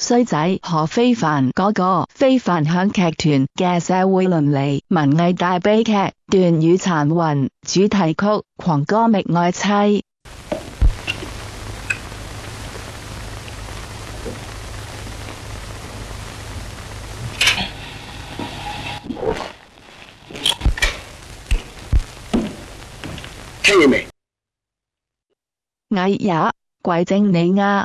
衰仔何非凡嗰个非凡响剧团嘅社会伦理文艺大悲剧《段雨残魂》主题曲《狂歌觅爱妻》，听见未？哎呀，怪正你啊！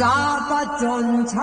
耍不尽妻。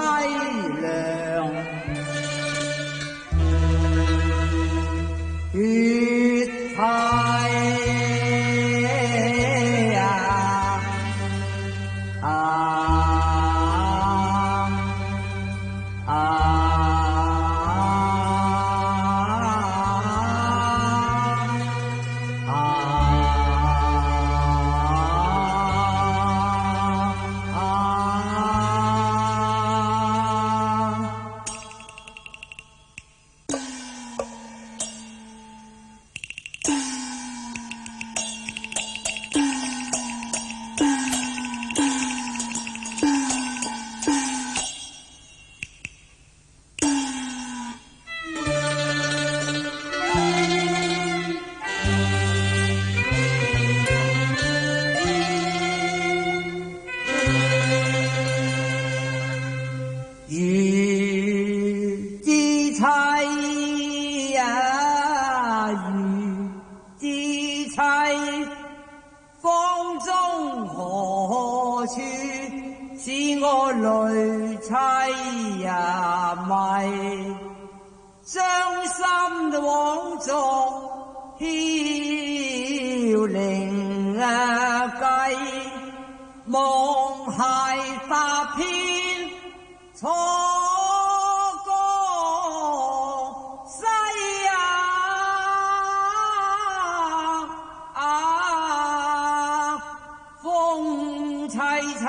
凄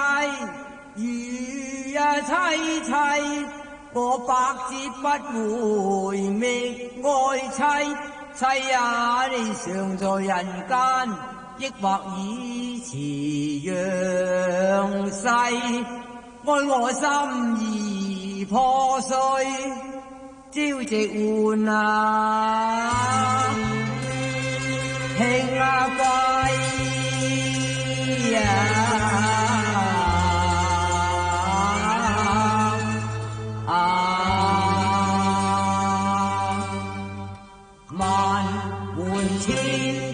如啊妻妻，我百折不回觅爱妻，妻啊常在人间，抑或已辞阳世，爱我心已破碎，朝夕换啊。Tea.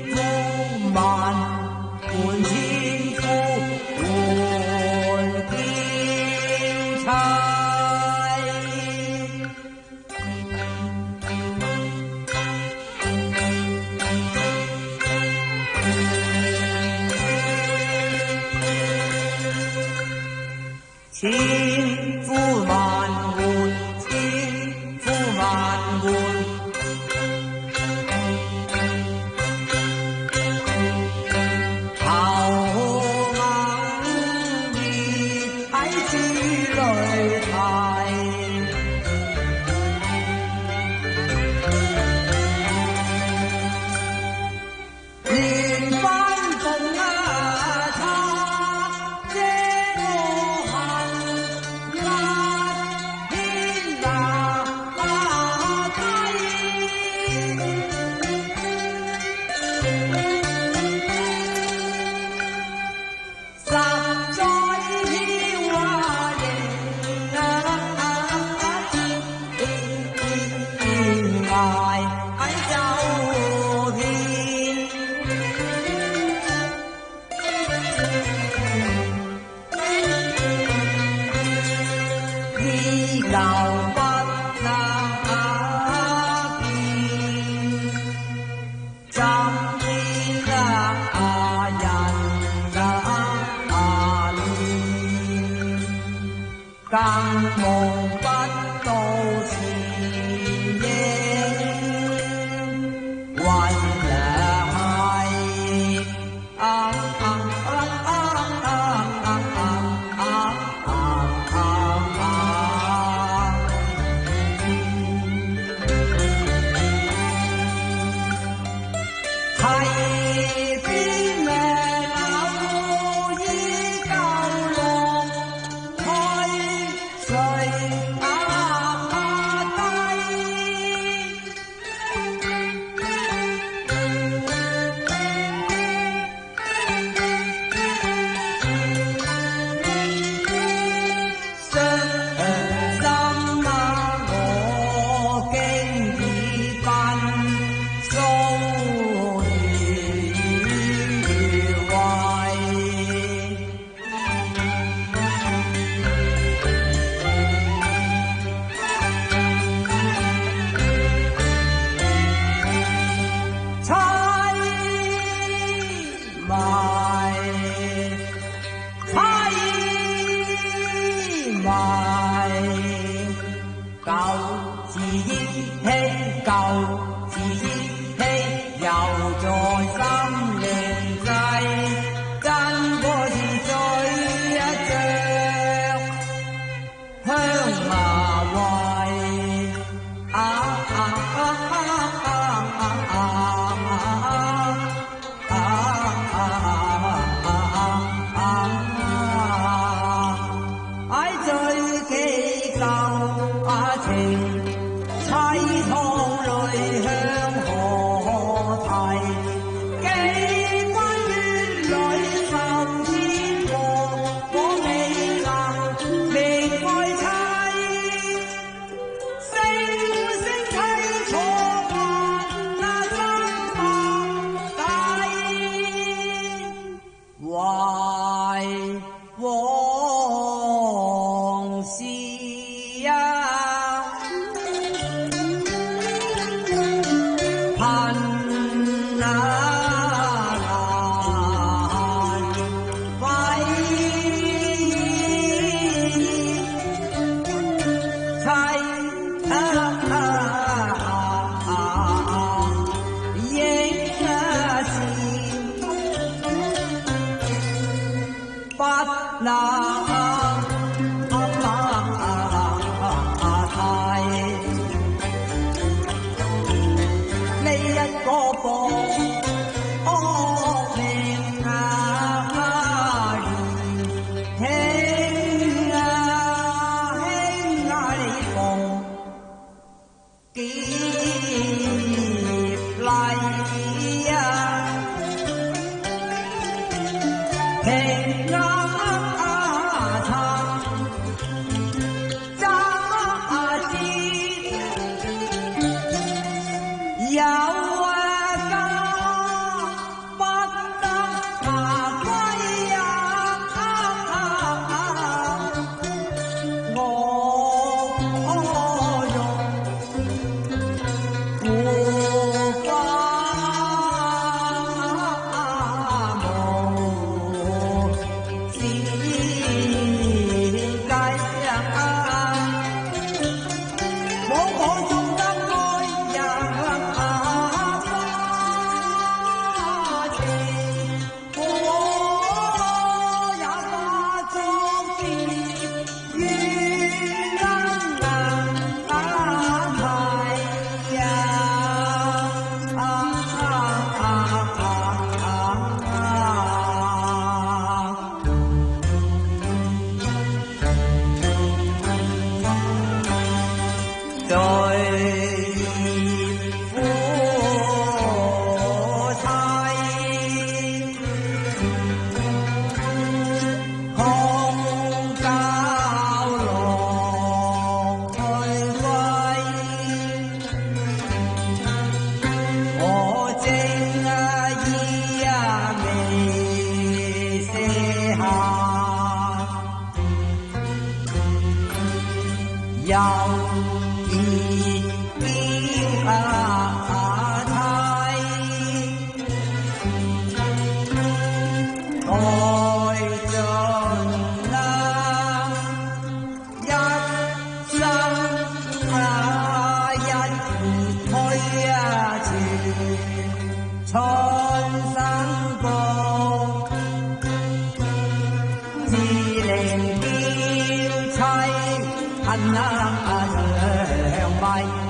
Hey, 啊，呐，啊，是白。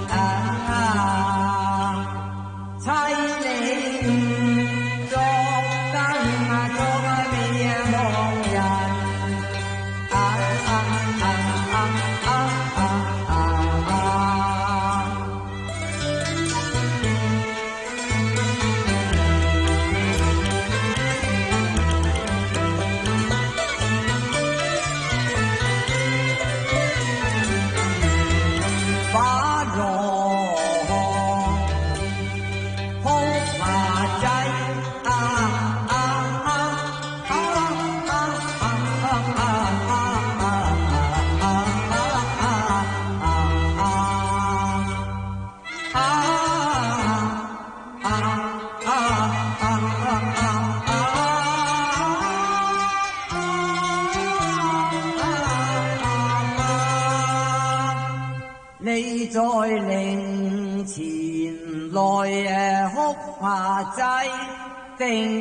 thing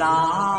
啦。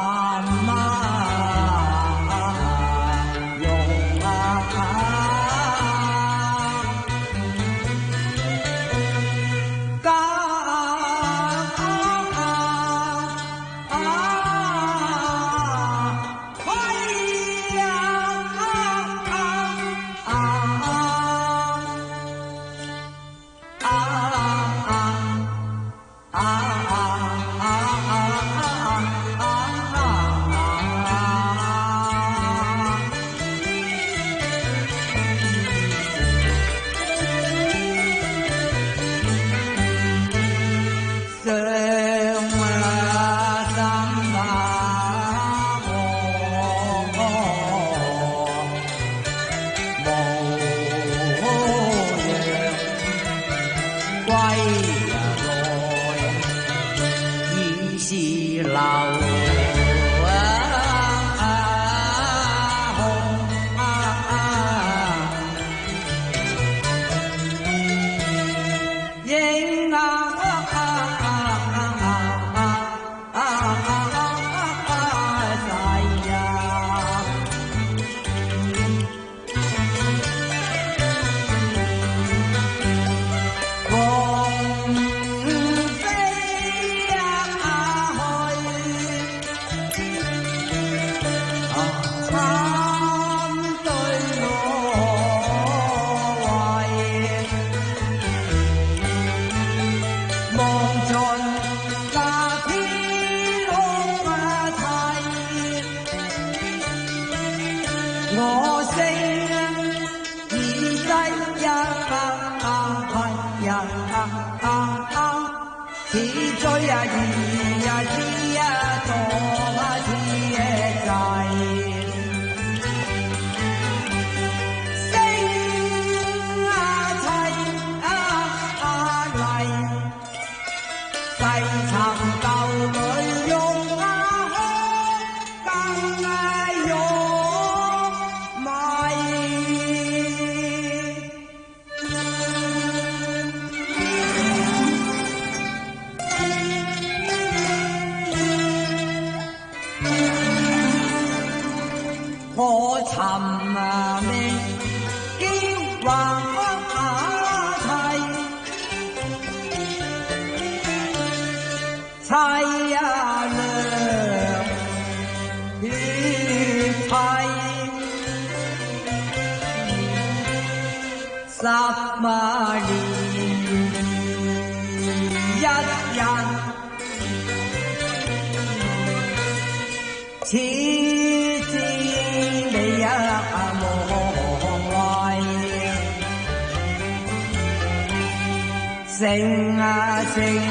sing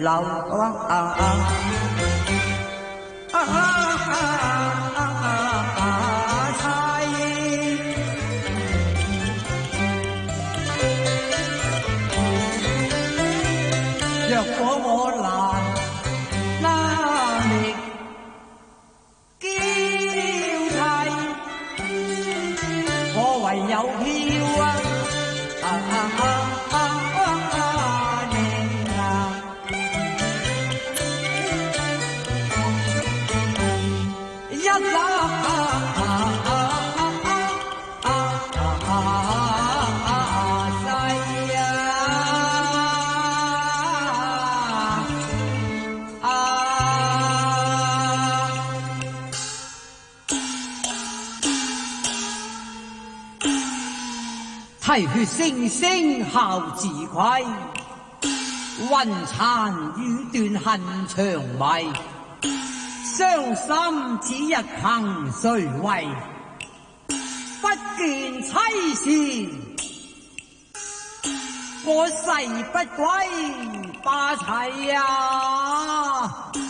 lòng oan à à à à à sai 若果我難拉力交替，我唯有飄啊啊啊啊！血声声，孝自愧；魂残雨断，恨长迷。伤心只日凭谁为？不见妻儿，我誓不归。发齐呀！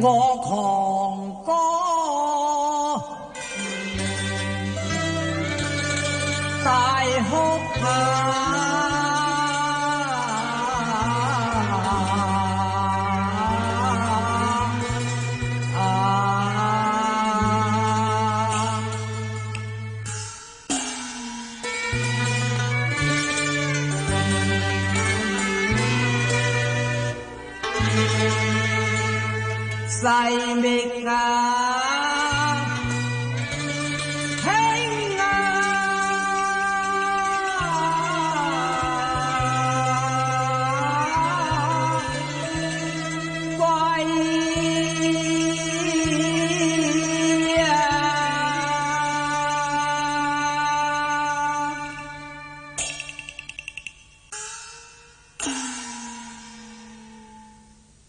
我狂歌，大哭罢。sai me